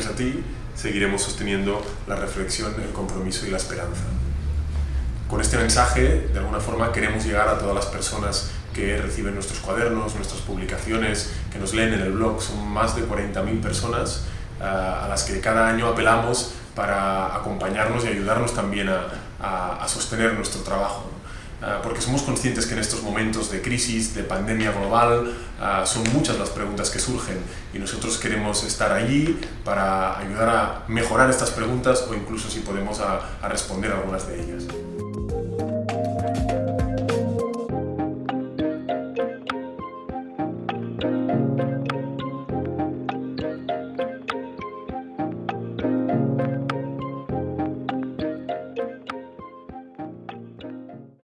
gracias a ti, seguiremos sosteniendo la reflexión, el compromiso y la esperanza. Con este mensaje, de alguna forma, queremos llegar a todas las personas que reciben nuestros cuadernos, nuestras publicaciones, que nos leen en el blog. Son más de 40.000 personas eh, a las que cada año apelamos para acompañarnos y ayudarnos también a, sostener nuestro trabajo. Ah, porque somos conscientes que en estos momentos de crisis, de pandemia global, ah, son muchas las preguntas que surgen y nosotros queremos estar allí para ayudar a mejorar estas preguntas o incluso si podemos a, responder algunas de ellas.